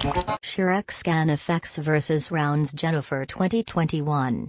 Shurex Scan Effects vs. Rounds Jennifer 2021.